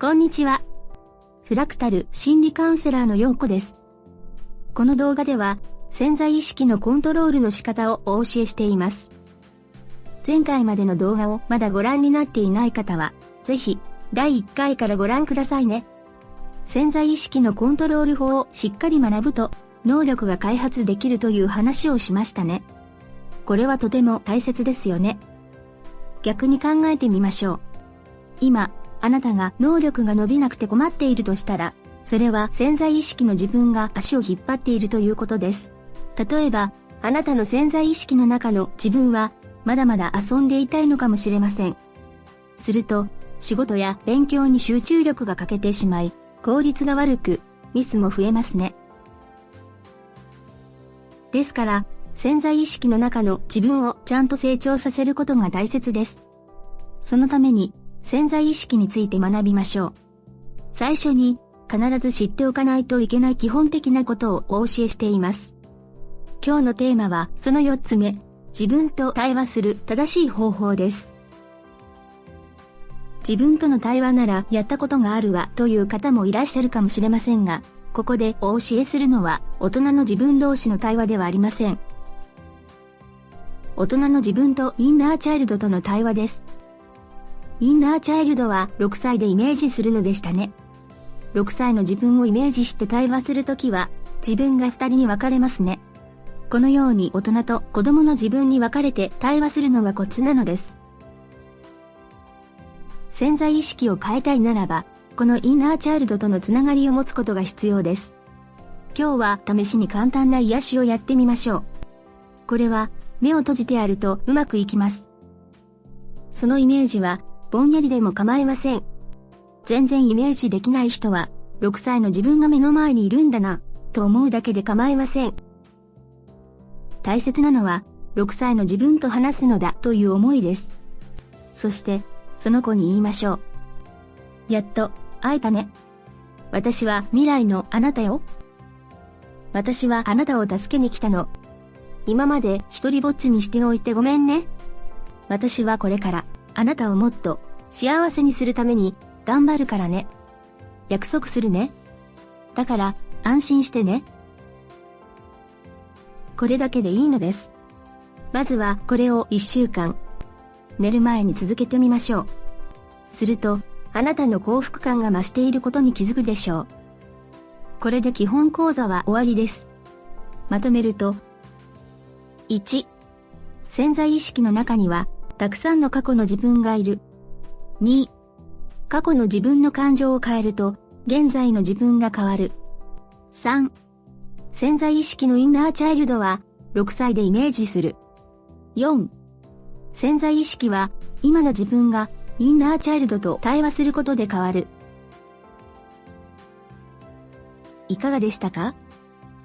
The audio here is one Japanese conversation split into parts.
こんにちは。フラクタル心理カウンセラーのようこです。この動画では潜在意識のコントロールの仕方をお教えしています。前回までの動画をまだご覧になっていない方は、ぜひ第1回からご覧くださいね。潜在意識のコントロール法をしっかり学ぶと能力が開発できるという話をしましたね。これはとても大切ですよね。逆に考えてみましょう。今、あなたが能力が伸びなくて困っているとしたら、それは潜在意識の自分が足を引っ張っているということです。例えば、あなたの潜在意識の中の自分は、まだまだ遊んでいたいのかもしれません。すると、仕事や勉強に集中力が欠けてしまい、効率が悪く、ミスも増えますね。ですから、潜在意識の中の自分をちゃんと成長させることが大切です。そのために、潜在意識について学びましょう。最初に、必ず知っておかないといけない基本的なことをお教えしています。今日のテーマは、その4つ目、自分と対話する正しい方法です。自分との対話ならやったことがあるわという方もいらっしゃるかもしれませんが、ここでお教えするのは大人の自分同士の対話ではありません。大人の自分とインナーチャイルドとの対話です。インナーチャイルドは6歳でイメージするのでしたね。6歳の自分をイメージして対話するときは、自分が2人に分かれますね。このように大人と子供の自分に分かれて対話するのがコツなのです。潜在意識を変えたいならば、このインナーチャイルドとのつながりを持つことが必要です。今日は試しに簡単な癒しをやってみましょう。これは目を閉じてやるとうまくいきます。そのイメージはぼんやりでも構いません。全然イメージできない人は、6歳の自分が目の前にいるんだな、と思うだけで構いません。大切なのは、6歳の自分と話すのだという思いです。そして、その子に言いましょう。やっと、会えたね。私は未来のあなたよ。私はあなたを助けに来たの。今まで一人ぼっちにしておいてごめんね。私はこれからあなたをもっと幸せにするために頑張るからね。約束するね。だから安心してね。これだけでいいのです。まずはこれを1週間、寝る前に続けてみましょう。すると、あなたの幸福感が増していることに気づくでしょう。これで基本講座は終わりです。まとめると、1、潜在意識の中にはたくさんの過去の自分がいる。2、過去の自分の感情を変えると、現在の自分が変わる。3、潜在意識のインナーチャイルドは、6歳でイメージする。4、潜在意識は、今の自分がインナーチャイルドと対話することで変わる。いかがでしたか？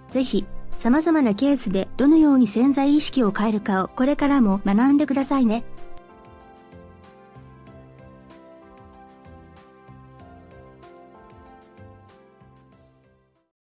ぜひ、様々なケースでどのように潜在意識を変えるかをこれからも学んでくださいね。